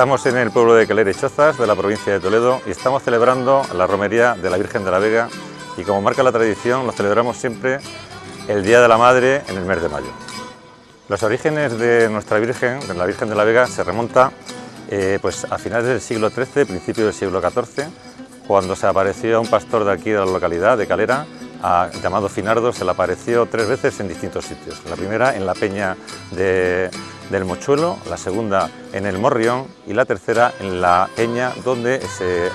Estamos en el pueblo de Calera y Chozas, de la provincia de Toledo, y estamos celebrando la romería de la Virgen de la Vega, y como marca la tradición, lo celebramos siempre el Día de la Madre en el mes de mayo. Los orígenes de nuestra Virgen, de la Virgen de la Vega, se remonta eh, pues, a finales del siglo XIII, principio del siglo XIV, cuando se apareció un pastor de aquí de la localidad, de Calera, llamado Finardo, se le apareció tres veces en distintos sitios. La primera en la peña de, del Mochuelo, la segunda en el Morrión y la tercera en la peña donde se,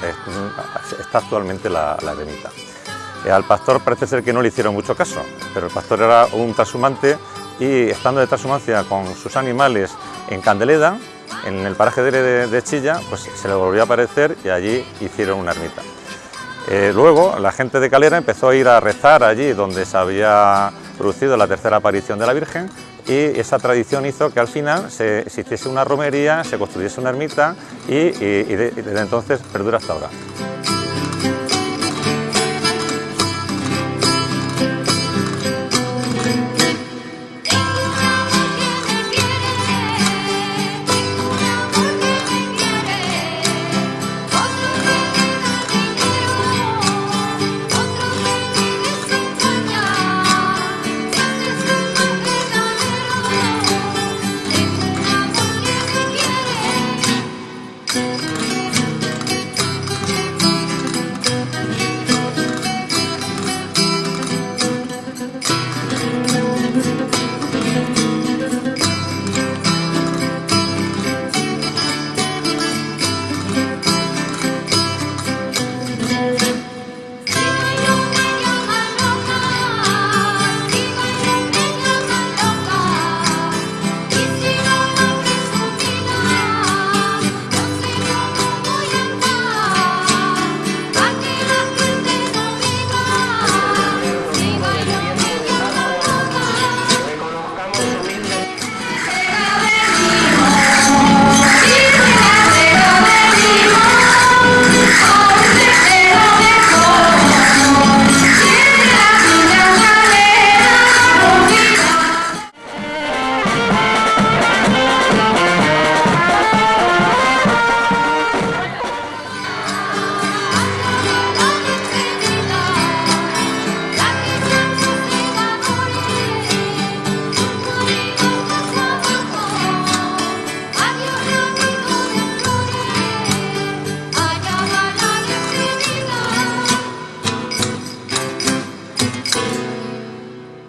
está actualmente la, la ermita. Eh, al pastor parece ser que no le hicieron mucho caso, pero el pastor era un trashumante y estando de trashumancia con sus animales en Candeleda, en el paraje de, de Chilla, pues se le volvió a aparecer y allí hicieron una ermita. Eh, luego la gente de Calera empezó a ir a rezar allí donde se había producido la tercera aparición de la Virgen y esa tradición hizo que al final se, hiciese una romería, se construyese una ermita y, y desde entonces perdura hasta ahora.